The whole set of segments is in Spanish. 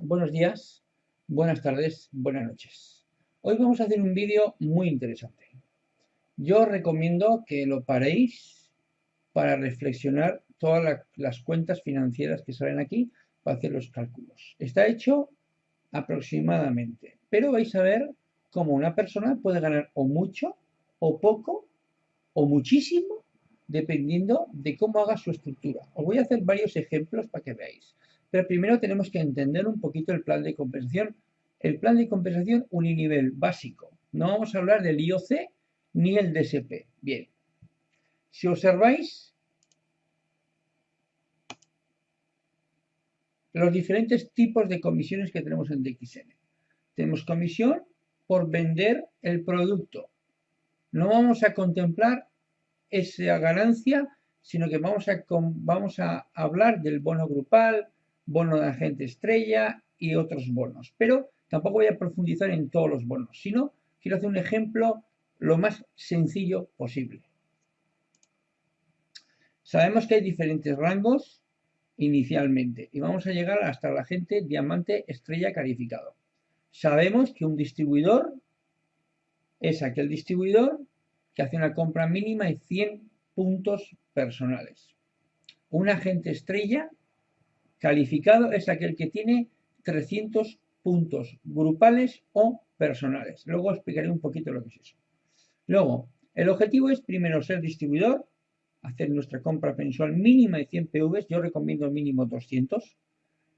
buenos días, buenas tardes, buenas noches. Hoy vamos a hacer un vídeo muy interesante. Yo os recomiendo que lo paréis para reflexionar todas las cuentas financieras que salen aquí para hacer los cálculos. Está hecho aproximadamente, pero vais a ver cómo una persona puede ganar o mucho, o poco, o muchísimo, dependiendo de cómo haga su estructura. Os voy a hacer varios ejemplos para que veáis. Pero primero tenemos que entender un poquito el plan de compensación. El plan de compensación uninivel básico. No vamos a hablar del IOC ni el DSP. Bien. Si observáis los diferentes tipos de comisiones que tenemos en DXN. Tenemos comisión por vender el producto. No vamos a contemplar esa ganancia, sino que vamos a, vamos a hablar del bono grupal, bono de agente estrella y otros bonos. Pero tampoco voy a profundizar en todos los bonos, sino quiero hacer un ejemplo lo más sencillo posible. Sabemos que hay diferentes rangos inicialmente y vamos a llegar hasta el agente diamante estrella calificado. Sabemos que un distribuidor es aquel distribuidor que hace una compra mínima de 100 puntos personales. Un agente estrella Calificado es aquel que tiene 300 puntos grupales o personales. Luego explicaré un poquito lo que es eso. Luego, el objetivo es primero ser distribuidor, hacer nuestra compra mensual mínima de 100 PVs, yo recomiendo mínimo 200.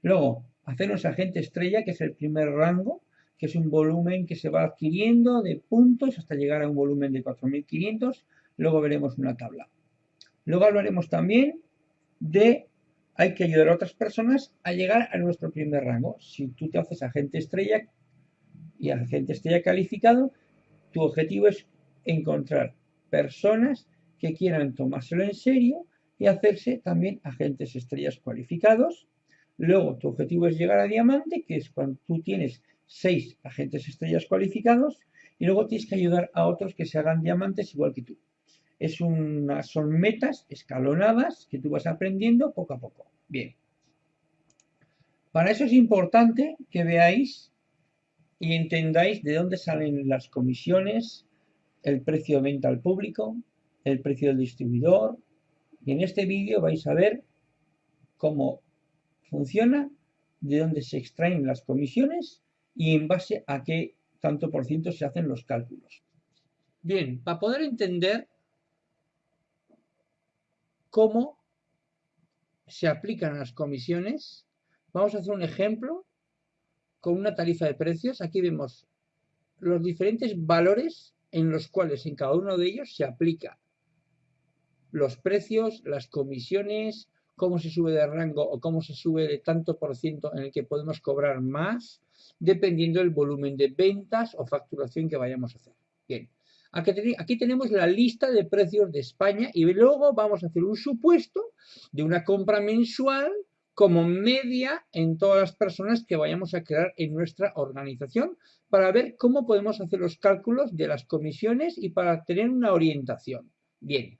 Luego, hacernos agente estrella, que es el primer rango, que es un volumen que se va adquiriendo de puntos hasta llegar a un volumen de 4.500. Luego veremos una tabla. Luego hablaremos también de hay que ayudar a otras personas a llegar a nuestro primer rango. Si tú te haces agente estrella y agente estrella calificado, tu objetivo es encontrar personas que quieran tomárselo en serio y hacerse también agentes estrellas cualificados. Luego, tu objetivo es llegar a diamante, que es cuando tú tienes seis agentes estrellas cualificados, y luego tienes que ayudar a otros que se hagan diamantes igual que tú es una, son metas escalonadas que tú vas aprendiendo poco a poco. Bien. Para eso es importante que veáis y entendáis de dónde salen las comisiones, el precio de venta al público, el precio del distribuidor. Y en este vídeo vais a ver cómo funciona, de dónde se extraen las comisiones y en base a qué tanto por ciento se hacen los cálculos. Bien, para poder entender cómo se aplican las comisiones. Vamos a hacer un ejemplo con una tarifa de precios. Aquí vemos los diferentes valores en los cuales en cada uno de ellos se aplica los precios, las comisiones, cómo se sube de rango o cómo se sube de tanto por ciento en el que podemos cobrar más, dependiendo del volumen de ventas o facturación que vayamos a hacer. Bien, Aquí tenemos la lista de precios de España y luego vamos a hacer un supuesto de una compra mensual como media en todas las personas que vayamos a crear en nuestra organización para ver cómo podemos hacer los cálculos de las comisiones y para tener una orientación. Bien,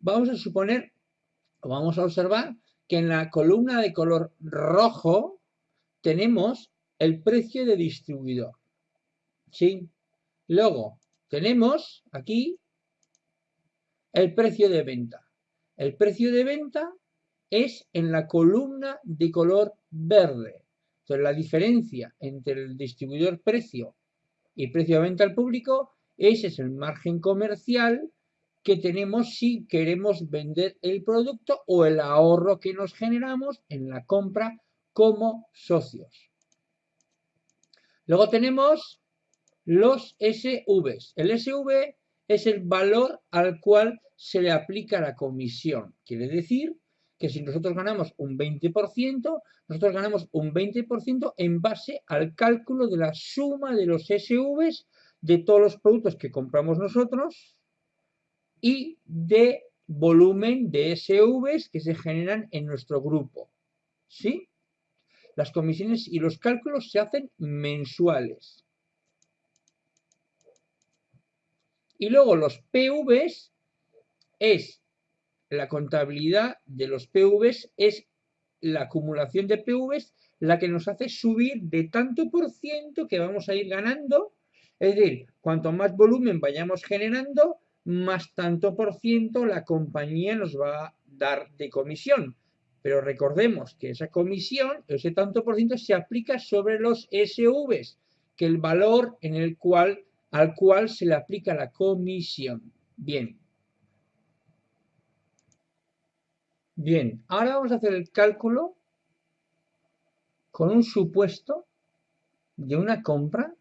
vamos a suponer o vamos a observar que en la columna de color rojo tenemos el precio de distribuidor. ¿Sí? Luego tenemos aquí el precio de venta. El precio de venta es en la columna de color verde. Entonces la diferencia entre el distribuidor precio y precio de venta al público, ese es el margen comercial que tenemos si queremos vender el producto o el ahorro que nos generamos en la compra como socios. Luego tenemos los SVs. El SV es el valor al cual se le aplica la comisión. Quiere decir que si nosotros ganamos un 20%, nosotros ganamos un 20% en base al cálculo de la suma de los SVs de todos los productos que compramos nosotros y de volumen de SVs que se generan en nuestro grupo. ¿Sí? Las comisiones y los cálculos se hacen mensuales. Y luego los PVs es, la contabilidad de los PVs es la acumulación de PVs la que nos hace subir de tanto por ciento que vamos a ir ganando. Es decir, cuanto más volumen vayamos generando, más tanto por ciento la compañía nos va a dar de comisión. Pero recordemos que esa comisión, ese tanto por ciento, se aplica sobre los SVs, que el valor en el cual, al cual se le aplica la comisión. Bien. Bien, ahora vamos a hacer el cálculo con un supuesto de una compra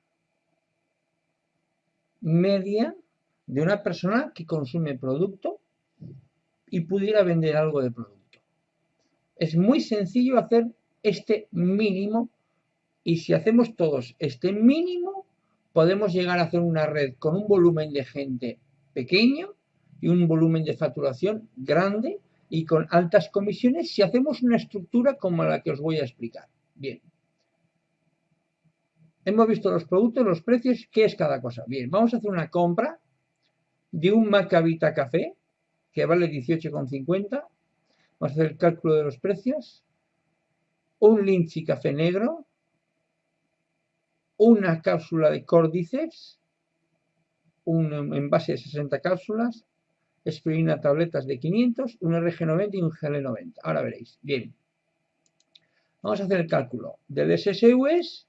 media de una persona que consume producto y pudiera vender algo de producto. Es muy sencillo hacer este mínimo y si hacemos todos este mínimo podemos llegar a hacer una red con un volumen de gente pequeño y un volumen de facturación grande y con altas comisiones si hacemos una estructura como la que os voy a explicar. Bien. Hemos visto los productos, los precios, ¿qué es cada cosa? Bien, vamos a hacer una compra de un Macavita Café que vale 18,50. Vamos a hacer el cálculo de los precios. Un Lindsay Café Negro. Una cápsula de Cordyceps. Un envase de 60 cápsulas. Espirina tabletas de 500. Un RG90 y un GL90. Ahora veréis. Bien. Vamos a hacer el cálculo del SSUS,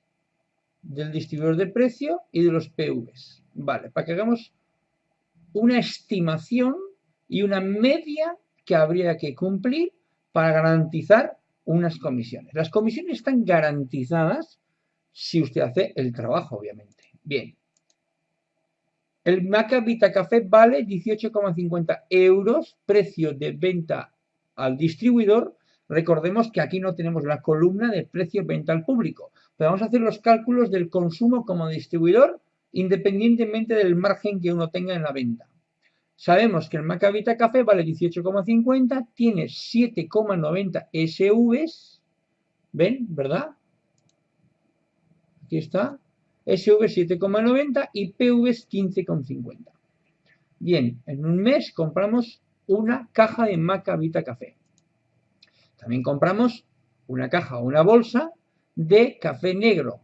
del distribuidor de precio y de los PVs. Vale, para que hagamos una estimación y una media que habría que cumplir para garantizar unas comisiones. Las comisiones están garantizadas si usted hace el trabajo, obviamente. Bien. El Maca Vita Café vale 18,50 euros, precio de venta al distribuidor Recordemos que aquí no tenemos la columna de precio venta al público, pero vamos a hacer los cálculos del consumo como distribuidor independientemente del margen que uno tenga en la venta. Sabemos que el Macavita Café vale 18,50, tiene 7,90 SVs, ¿ven? ¿Verdad? Aquí está, SV 7,90 y PVs 15,50. Bien, en un mes compramos una caja de Macavita Café. También compramos una caja o una bolsa de café negro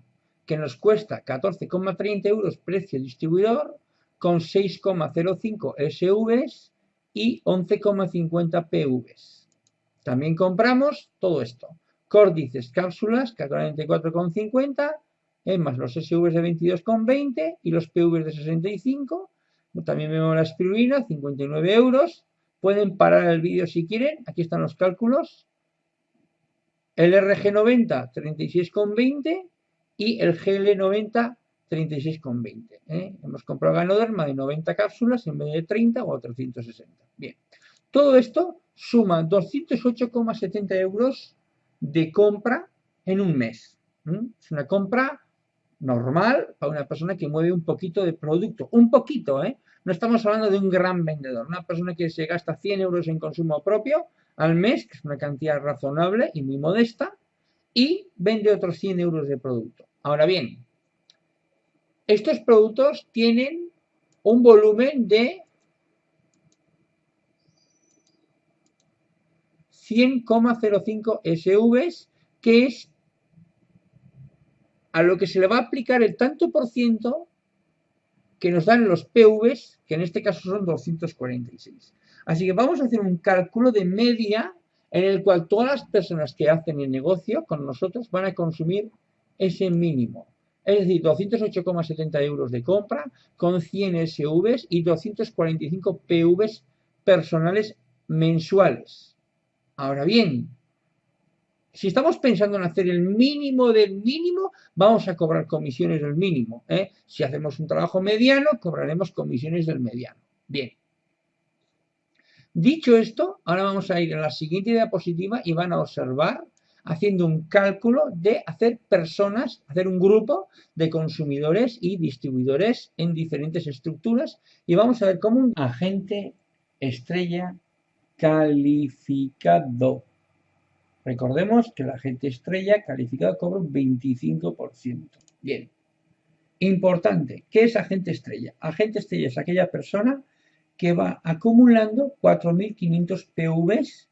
que nos cuesta 14,30 euros precio distribuidor con 6,05 SVs y 11,50 PVs. También compramos todo esto. Córdices cápsulas, 44,50, es más los SVs de 22,20 y los PVs de 65. También vemos la espirulina, 59 euros. Pueden parar el vídeo si quieren. Aquí están los cálculos el RG90 36,20 y el GL90 36,20. ¿eh? Hemos comprado Ganoderma de 90 cápsulas en vez de 30 o 360. Bien, todo esto suma 208,70 euros de compra en un mes. Es una compra normal para una persona que mueve un poquito de producto. Un poquito, ¿eh? No estamos hablando de un gran vendedor. Una persona que se gasta 100 euros en consumo propio al mes, que es una cantidad razonable y muy modesta, y vende otros 100 euros de producto. Ahora bien, estos productos tienen un volumen de 100,05 SVs, que es a lo que se le va a aplicar el tanto por ciento que nos dan los PVs, que en este caso son 246. Así que vamos a hacer un cálculo de media en el cual todas las personas que hacen el negocio con nosotros van a consumir ese mínimo. Es decir, 208,70 euros de compra con 100 SVs y 245 PVs personales mensuales. Ahora bien, si estamos pensando en hacer el mínimo del mínimo, vamos a cobrar comisiones del mínimo. ¿eh? Si hacemos un trabajo mediano, cobraremos comisiones del mediano. Bien. Dicho esto, ahora vamos a ir a la siguiente diapositiva y van a observar haciendo un cálculo de hacer personas, hacer un grupo de consumidores y distribuidores en diferentes estructuras y vamos a ver cómo un agente estrella calificado. Recordemos que el agente estrella calificado cobra un 25%. Bien. Importante, ¿qué es agente estrella? Agente estrella es aquella persona que va acumulando 4.500 PVs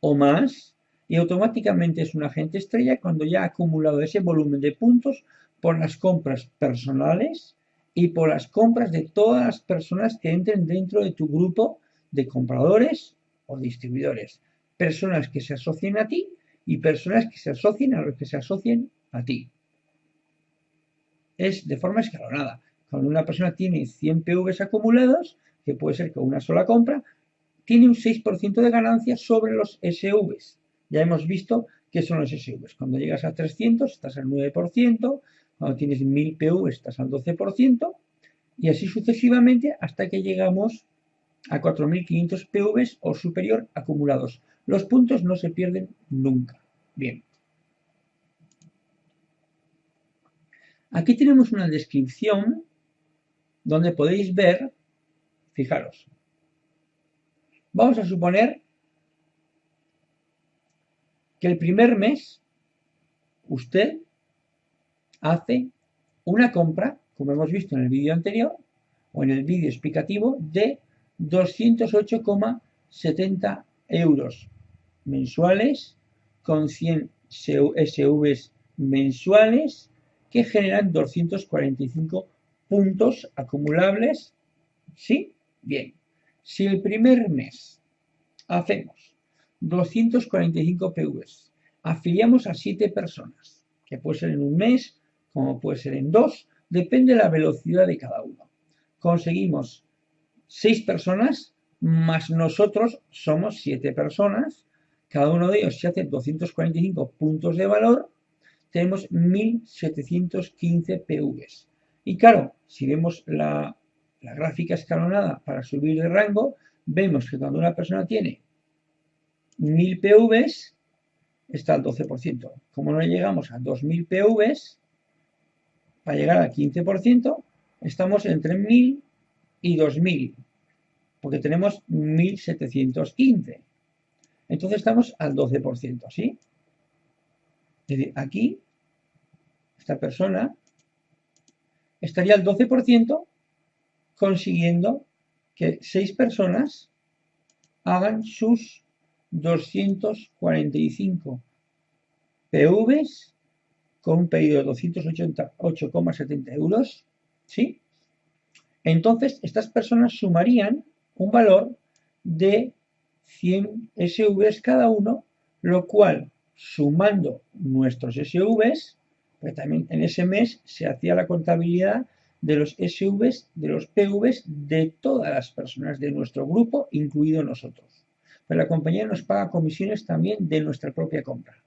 o más y automáticamente es un agente estrella cuando ya ha acumulado ese volumen de puntos por las compras personales y por las compras de todas las personas que entren dentro de tu grupo de compradores o distribuidores. Personas que se asocien a ti y personas que se asocien a los que se asocien a ti. Es de forma escalonada. Cuando una persona tiene 100 PVs acumulados, que puede ser con una sola compra, tiene un 6% de ganancia sobre los SVs. Ya hemos visto qué son los SVs. Cuando llegas a 300 estás al 9%, cuando tienes 1000 PV estás al 12% y así sucesivamente hasta que llegamos a 4500 PVs o superior acumulados. Los puntos no se pierden nunca. Bien. Aquí tenemos una descripción donde podéis ver, fijaros, vamos a suponer que el primer mes usted hace una compra, como hemos visto en el vídeo anterior, o en el vídeo explicativo, de 208,70 euros mensuales con 100 SVs mensuales que generan 245 puntos acumulables. ¿Sí? Bien. Si el primer mes hacemos 245 PVs, afiliamos a 7 personas, que puede ser en un mes, como puede ser en dos, depende de la velocidad de cada uno. Conseguimos 6 personas, más nosotros somos 7 personas, cada uno de ellos se hace 245 puntos de valor, tenemos 1715 PVs. Y claro, si vemos la, la gráfica escalonada para subir de rango, vemos que cuando una persona tiene 1000 PVs, está al 12%. Como no llegamos a 2000 PVs, para llegar al 15%, estamos entre 1000 y 2000, porque tenemos 1715. Entonces estamos al 12%, ¿sí? Aquí, esta persona estaría al 12% consiguiendo que 6 personas hagan sus 245 PVs con un pedido de 288,70 euros, ¿sí? Entonces, estas personas sumarían un valor de 100 SVs cada uno, lo cual, sumando nuestros SVs, pues también en ese mes se hacía la contabilidad de los SVs, de los PVs de todas las personas de nuestro grupo, incluido nosotros. Pero la compañía nos paga comisiones también de nuestra propia compra.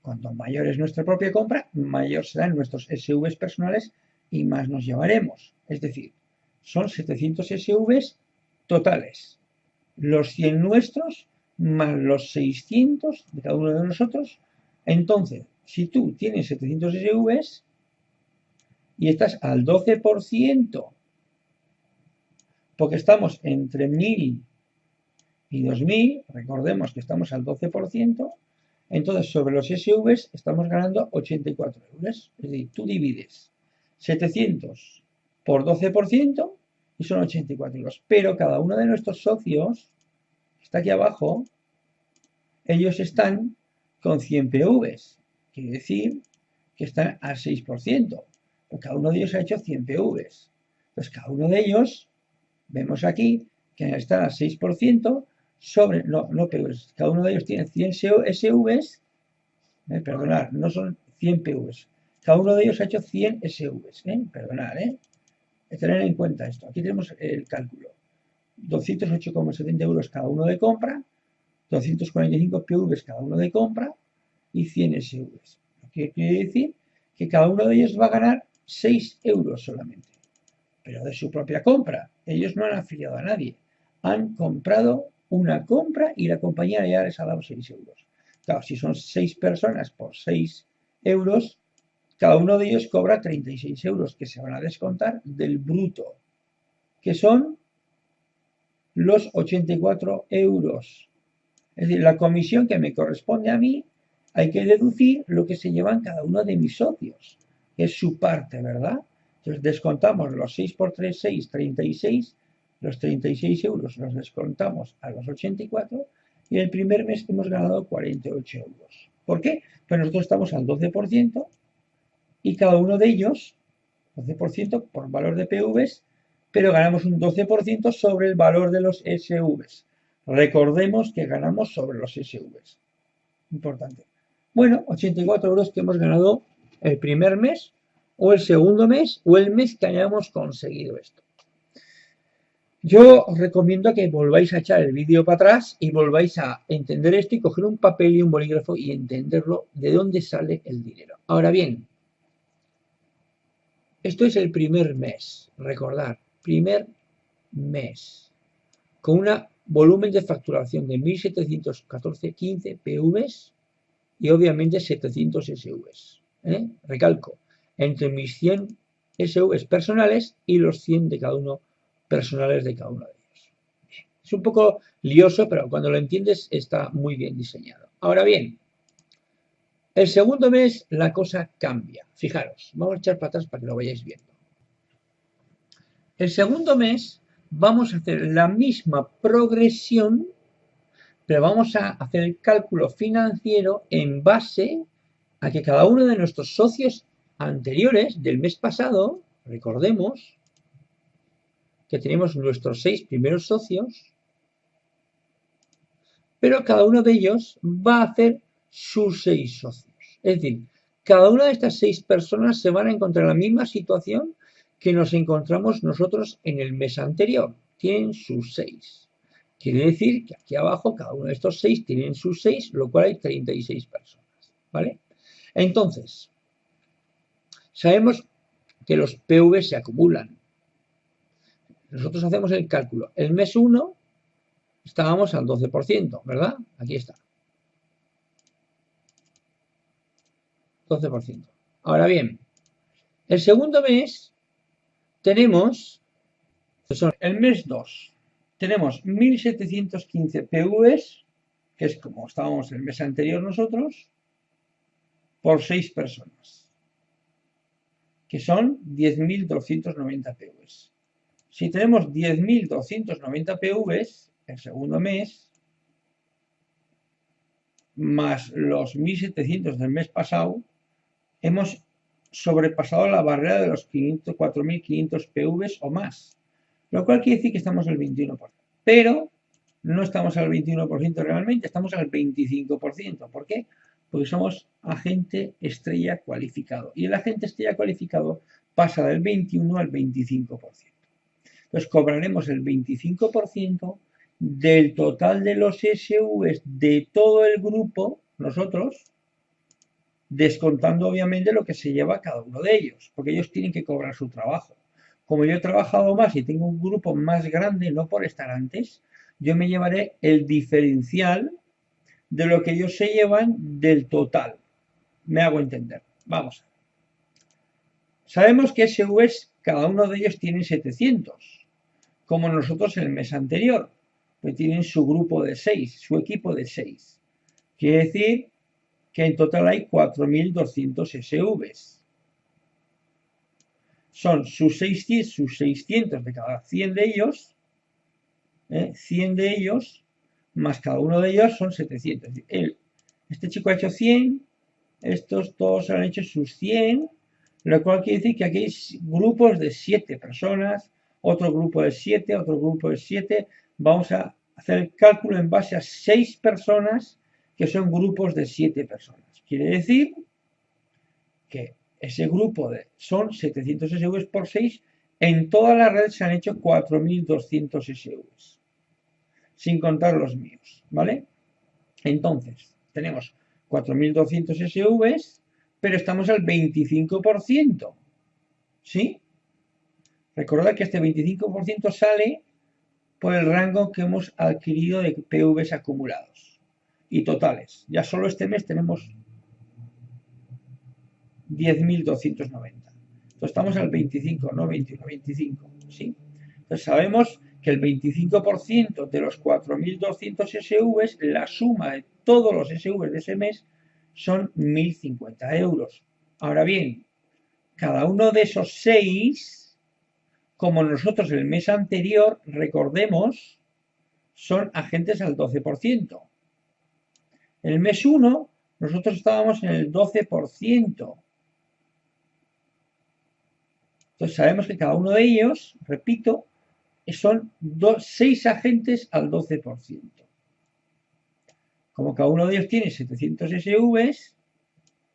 Cuanto mayor es nuestra propia compra, mayor serán nuestros SVs personales y más nos llevaremos. Es decir, son 700 SVs totales. Los 100 nuestros más los 600 de cada uno de nosotros. Entonces, si tú tienes 700 SVs y estás al 12%, porque estamos entre 1000 y 2000, recordemos que estamos al 12%, entonces, sobre los SVs estamos ganando 84 euros. Es decir, tú divides 700 por 12% y son 84 euros. Pero cada uno de nuestros socios, está aquí abajo, ellos están con 100 PVs. Quiere decir que están al 6%. cada uno de ellos ha hecho 100 PVs. Entonces, cada uno de ellos, vemos aquí, que están al 6%, sobre, no, no PVs, cada uno de ellos tiene 100 SVs, eh, perdonad, no son 100 PVs, cada uno de ellos ha hecho 100 SVs, eh, perdonad, eh, tener en cuenta esto, aquí tenemos el cálculo, 208,70 euros cada uno de compra, 245 PVs cada uno de compra y 100 SVs. Lo que quiere decir que cada uno de ellos va a ganar 6 euros solamente, pero de su propia compra. Ellos no han afiliado a nadie, han comprado una compra y la compañía ya les ha dado 6 euros. Claro, si son 6 personas por 6 euros, cada uno de ellos cobra 36 euros que se van a descontar del bruto, que son los 84 euros. Es decir, la comisión que me corresponde a mí, hay que deducir lo que se llevan cada uno de mis socios, que es su parte, ¿verdad? Entonces descontamos los 6 por 3, 6, 36, los 36 euros los descontamos a los 84 y el primer mes hemos ganado 48 euros. ¿Por qué? Pues nosotros estamos al 12% y cada uno de ellos, 12% por valor de PVs, pero ganamos un 12% sobre el valor de los SVs. Recordemos que ganamos sobre los SVs. Importante. Bueno, 84 euros que hemos ganado el primer mes, o el segundo mes, o el mes que hayamos conseguido esto. Yo os recomiendo que volváis a echar el vídeo para atrás y volváis a entender esto y coger un papel y un bolígrafo y entenderlo de dónde sale el dinero. Ahora bien, esto es el primer mes, recordar, primer mes, con un volumen de facturación de 1.714.15 PVs y obviamente 700 SVs. ¿eh? Recalco, entre mis 100 SVs personales y los 100 de cada uno personales de cada uno de ellos. Es un poco lioso, pero cuando lo entiendes está muy bien diseñado. Ahora bien, el segundo mes la cosa cambia. Fijaros, vamos a echar para atrás para que lo vayáis viendo. El segundo mes vamos a hacer la misma progresión, pero vamos a hacer el cálculo financiero en base a que cada uno de nuestros socios anteriores del mes pasado, recordemos, que tenemos nuestros seis primeros socios, pero cada uno de ellos va a hacer sus seis socios. Es decir, cada una de estas seis personas se van a encontrar en la misma situación que nos encontramos nosotros en el mes anterior. Tienen sus seis. Quiere decir que aquí abajo cada uno de estos seis tienen sus seis, lo cual hay 36 personas. ¿Vale? Entonces, sabemos que los PV se acumulan. Nosotros hacemos el cálculo. El mes 1 estábamos al 12%, ¿verdad? Aquí está. 12%. Ahora bien, el segundo mes tenemos, el mes 2, tenemos 1715 PVs, que es como estábamos el mes anterior nosotros, por 6 personas, que son 10.290 PVs. Si tenemos 10.290 PVs el segundo mes, más los 1.700 del mes pasado, hemos sobrepasado la barrera de los 4.500 PVs o más, lo cual quiere decir que estamos al 21%. Pero no estamos al 21% realmente, estamos al 25%. ¿Por qué? Porque somos agente estrella cualificado. Y el agente estrella cualificado pasa del 21 al 25%. Entonces cobraremos el 25% del total de los SVs de todo el grupo, nosotros, descontando obviamente lo que se lleva cada uno de ellos, porque ellos tienen que cobrar su trabajo. Como yo he trabajado más y tengo un grupo más grande, no por estar antes, yo me llevaré el diferencial de lo que ellos se llevan del total. Me hago entender. Vamos. Sabemos que SVs, cada uno de ellos tiene 700 como nosotros el mes anterior, pues tienen su grupo de 6, su equipo de 6. Quiere decir que en total hay 4.200 SVs. Son sus 600, sus 600 de cada 100 de ellos, 100 ¿eh? de ellos, más cada uno de ellos son 700. este chico ha hecho 100, estos todos han hecho sus 100, lo cual quiere decir que aquí hay grupos de 7 personas, otro grupo de 7, otro grupo de 7. Vamos a hacer el cálculo en base a 6 personas que son grupos de 7 personas. Quiere decir que ese grupo de, son 700 SVs por 6. En toda la red se han hecho 4.200 SVs, sin contar los míos, ¿vale? Entonces, tenemos 4.200 SVs, pero estamos al 25%, ¿sí? Recordad que este 25% sale por el rango que hemos adquirido de PVs acumulados y totales. Ya solo este mes tenemos 10.290. Entonces estamos al 25, no 21, 25. ¿sí? Entonces sabemos que el 25% de los 4.200 SVs, la suma de todos los SVs de ese mes, son 1.050 euros. Ahora bien, cada uno de esos 6 como nosotros el mes anterior, recordemos, son agentes al 12%. El mes 1 nosotros estábamos en el 12%. Entonces sabemos que cada uno de ellos, repito, son 6 agentes al 12%. Como cada uno de ellos tiene 700 SVs,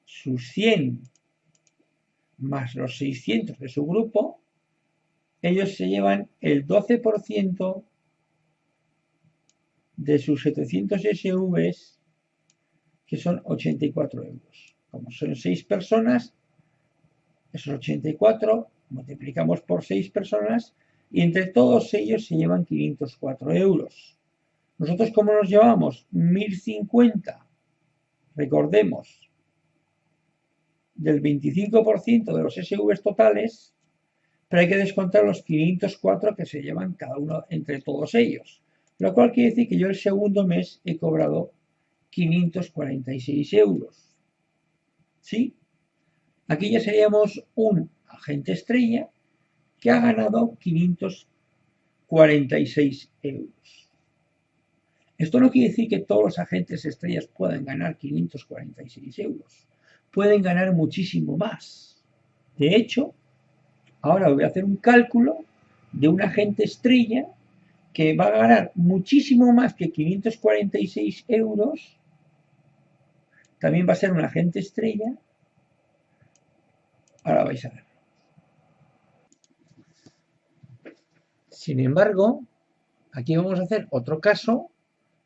sus 100 más los 600 de su grupo, ellos se llevan el 12% de sus 700 SVs, que son 84 euros. Como son 6 personas, esos 84 multiplicamos por 6 personas y entre todos ellos se llevan 504 euros. Nosotros, ¿cómo nos llevamos? 1050. Recordemos, del 25% de los SVs totales, pero hay que descontar los 504 que se llevan cada uno entre todos ellos. Lo cual quiere decir que yo el segundo mes he cobrado 546 euros. ¿Sí? Aquí ya seríamos un agente estrella que ha ganado 546 euros. Esto no quiere decir que todos los agentes estrellas puedan ganar 546 euros. Pueden ganar muchísimo más. De hecho, ahora voy a hacer un cálculo de un agente estrella que va a ganar muchísimo más que 546 euros. También va a ser un agente estrella. Ahora vais a ver. Sin embargo, aquí vamos a hacer otro caso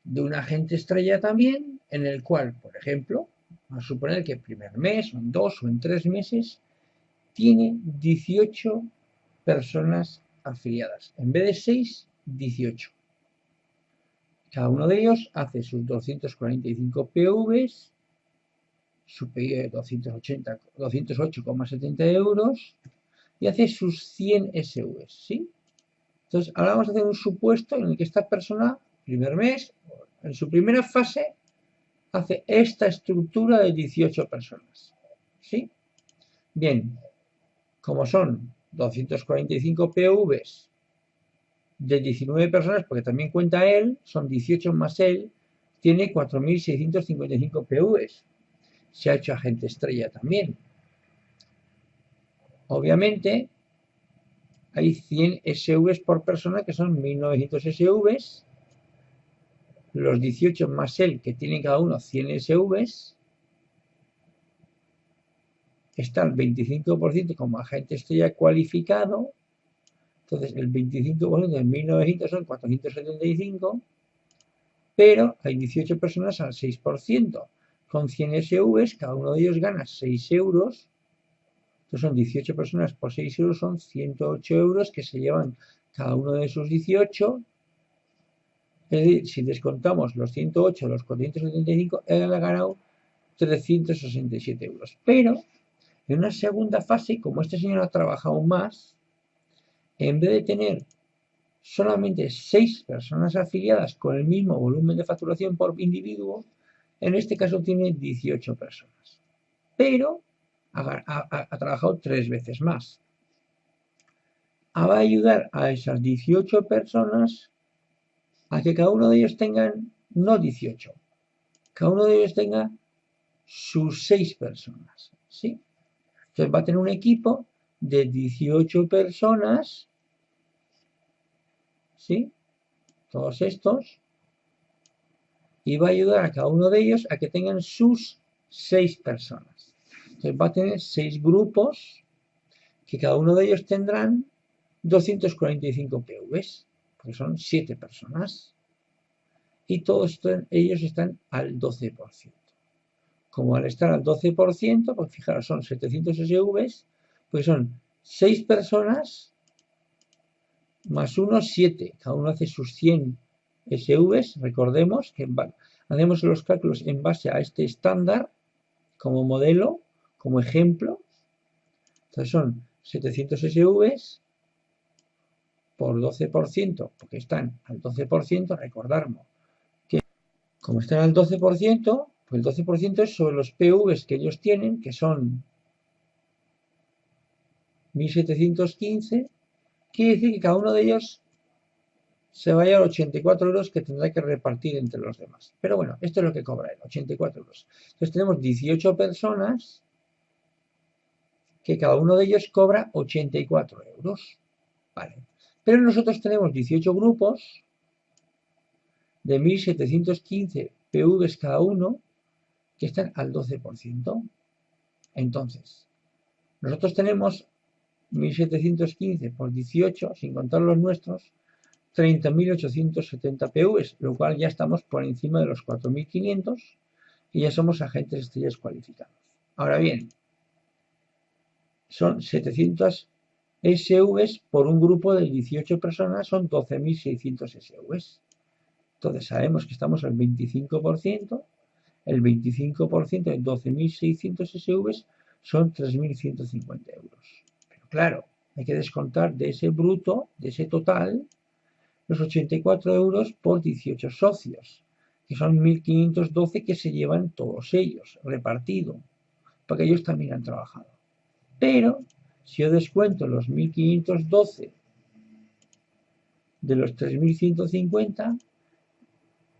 de un agente estrella también, en el cual, por ejemplo, vamos a suponer que el primer mes, o en dos, o en tres meses, tiene 18 personas afiliadas. En vez de 6, 18. Cada uno de ellos hace sus 245 PVs, 208,70 euros y hace sus 100 SVs, ¿sí? Entonces, ahora vamos a hacer un supuesto en el que esta persona, primer mes, en su primera fase, hace esta estructura de 18 personas. ¿Sí? Bien, como son 245 PVs de 19 personas, porque también cuenta él, son 18 más él, tiene 4.655 PVs. Se ha hecho agente estrella también. Obviamente, hay 100 SVs por persona que son 1900 SVs. Los 18 más él, que tienen cada uno 100 SVs, está el 25% como agente estrella cualificado. Entonces, el 25% de 1900 son 475, pero hay 18 personas al 6%. Con 100 SVs, cada uno de ellos gana 6 euros son 18 personas por 6 euros, son 108 euros que se llevan cada uno de esos 18. Es decir, si descontamos los 108, los 475, él ha ganado 367 euros. Pero en una segunda fase, como este señor ha trabajado más, en vez de tener solamente 6 personas afiliadas con el mismo volumen de facturación por individuo, en este caso tiene 18 personas. Pero ha, trabajado tres veces más. Ah, va a ayudar a esas 18 personas a que cada uno de ellos tengan, no 18, cada uno de ellos tenga sus seis personas. ¿sí? Entonces va a tener un equipo de 18 personas, ¿sí? Todos estos, y va a ayudar a cada uno de ellos a que tengan sus seis personas. Entonces va a tener seis grupos que cada uno de ellos tendrán 245 PVs, porque son 7 personas. Y todos ellos están al 12%. Como al estar al 12%, pues fijaros, son 700 SVs, pues son 6 personas más 1, 7. Cada uno hace sus 100 SVs. Recordemos que hacemos los cálculos en base a este estándar como modelo como ejemplo. Entonces son 700 SVs por 12%, porque están al 12%, recordamos que como están al 12%, pues el 12% es sobre los PVs que ellos tienen, que son 1715, quiere decir que cada uno de ellos se va a llevar 84 euros que tendrá que repartir entre los demás. Pero bueno, esto es lo que cobra él, 84 euros. Entonces tenemos 18 personas que cada uno de ellos cobra 84 euros. Vale. Pero nosotros tenemos 18 grupos de 1715 PVs cada uno que están al 12%. Entonces, nosotros tenemos 1715 por 18, sin contar los nuestros, 30.870 PVs, lo cual ya estamos por encima de los 4.500 y ya somos agentes estrellas cualificados. Ahora bien, son 700 SVs por un grupo de 18 personas, son 12.600 SVs. Entonces sabemos que estamos al 25%, el 25% de 12.600 SVs son 3.150 euros. Pero claro, hay que descontar de ese bruto, de ese total, los 84 euros por 18 socios, que son 1.512 que se llevan todos ellos, repartido, porque ellos también han trabajado. Pero, si yo descuento los 1.512 de los 3.150,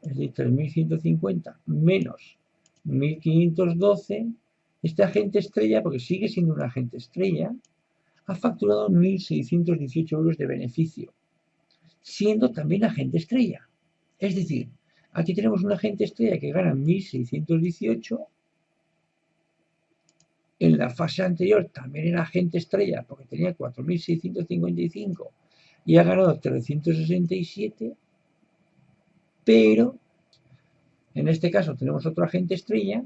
es decir, 3.150 menos 1.512, este agente estrella, porque sigue siendo un agente estrella, ha facturado 1.618 euros de beneficio siendo también agente estrella. Es decir, aquí tenemos un agente estrella que gana 1.618. En la fase anterior también era agente estrella porque tenía 4.655 y ha ganado 367. Pero en este caso tenemos otro agente estrella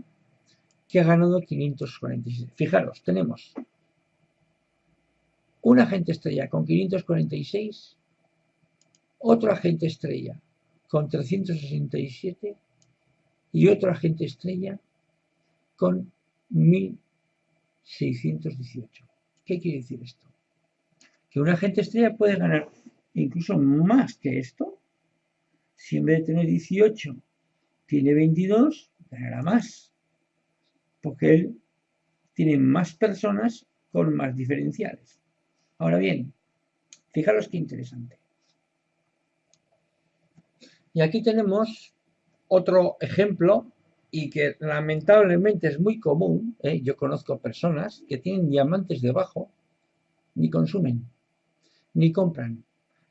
que ha ganado 546. Fijaros, tenemos un agente estrella con 546 otro agente estrella con 367 y otro agente estrella con 1618. ¿Qué quiere decir esto? Que un agente estrella puede ganar incluso más que esto. Si en vez de tener 18 tiene 22, ganará más. Porque él tiene más personas con más diferenciales. Ahora bien, fijaros qué interesante. Y aquí tenemos otro ejemplo y que lamentablemente es muy común. ¿eh? Yo conozco personas que tienen diamantes debajo, ni consumen, ni compran,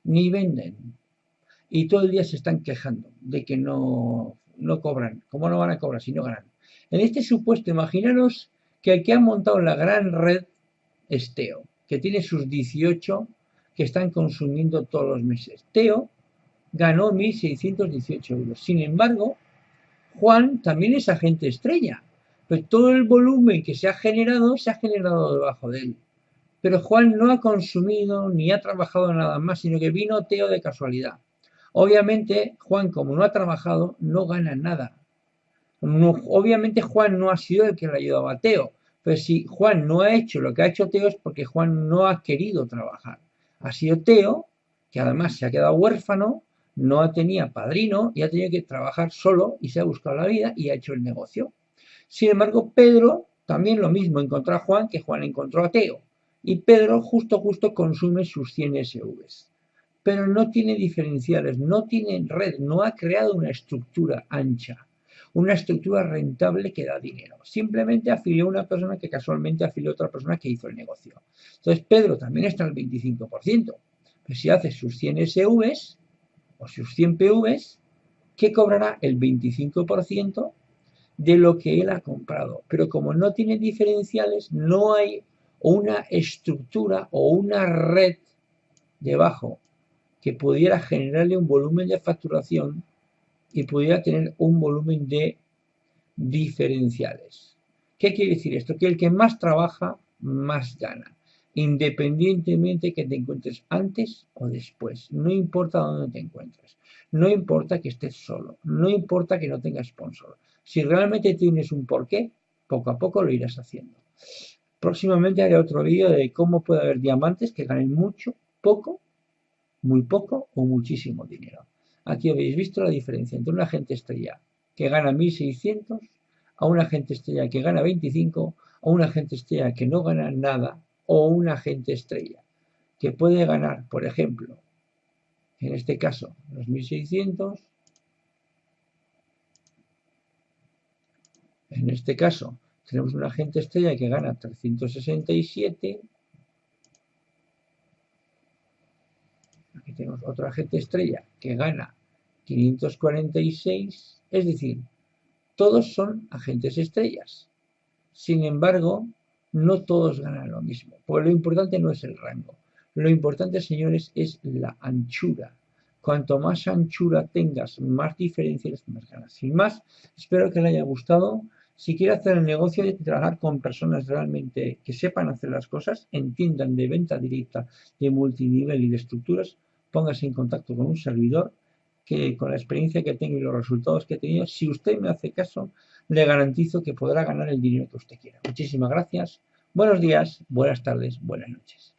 ni venden. Y todo el día se están quejando de que no, no cobran. ¿Cómo no van a cobrar si no ganan? En este supuesto, imaginaros que el que ha montado la gran red es Teo, que tiene sus 18 que están consumiendo todos los meses. Teo ganó 1.618 euros. Sin embargo, Juan también es agente estrella. Pues todo el volumen que se ha generado se ha generado debajo de él. Pero Juan no ha consumido ni ha trabajado nada más, sino que vino Teo de casualidad. Obviamente, Juan, como no ha trabajado, no gana nada. obviamente, Juan no ha sido el que le ha ayudado a Teo. Pero si Juan no ha hecho lo que ha hecho Teo es porque Juan no ha querido trabajar. Ha sido Teo, que además se ha quedado huérfano, no tenía padrino y ha tenido que trabajar solo y se ha buscado la vida y ha hecho el negocio. Sin embargo, Pedro también lo mismo, encontró a Juan que Juan encontró a Teo. Y Pedro justo justo consume sus 100 SVs. Pero no tiene diferenciales, no tiene red, no ha creado una estructura ancha, una estructura rentable que da dinero. Simplemente afilió a una persona que casualmente afilió a otra persona que hizo el negocio. Entonces Pedro también está al 25%. Pero si hace sus 100 SVs, o sus 100 PVs, que cobrará el 25% de lo que él ha comprado. Pero como no tiene diferenciales, no hay una estructura o una red debajo que pudiera generarle un volumen de facturación y pudiera tener un volumen de diferenciales. ¿Qué quiere decir esto? Que el que más trabaja, más gana independientemente que te encuentres antes o después. No importa dónde te encuentres. No importa que estés solo. No importa que no tengas sponsor. Si realmente tienes un porqué, poco a poco lo irás haciendo. Próximamente haré otro vídeo de cómo puede haber diamantes que ganen mucho, poco, muy poco o muchísimo dinero. Aquí habéis visto la diferencia entre un agente estrella que gana 1600 a un agente estrella que gana 25 a un agente estrella que no gana nada o un agente estrella, que puede ganar, por ejemplo, En este caso, los 1600. En este caso, tenemos un agente estrella que gana 367. Aquí tenemos otro agente estrella que gana 546. Es decir, todos son agentes estrellas. Sin embargo, no todos ganan lo mismo. Porque lo importante no es el rango. Lo importante, señores, es la anchura. Cuanto más anchura tengas, más diferencias, más ganas. Sin más, espero que le haya gustado. Si quiere hacer el negocio y trabajar con personas realmente que sepan hacer las cosas, entiendan de venta directa, de multinivel y de estructuras, póngase en contacto con un servidor que con la experiencia que tengo y los resultados que he tenido, si usted me hace caso, le garantizo que podrá ganar el dinero que usted quiera. Muchísimas gracias. Buenos días, buenas tardes, buenas noches.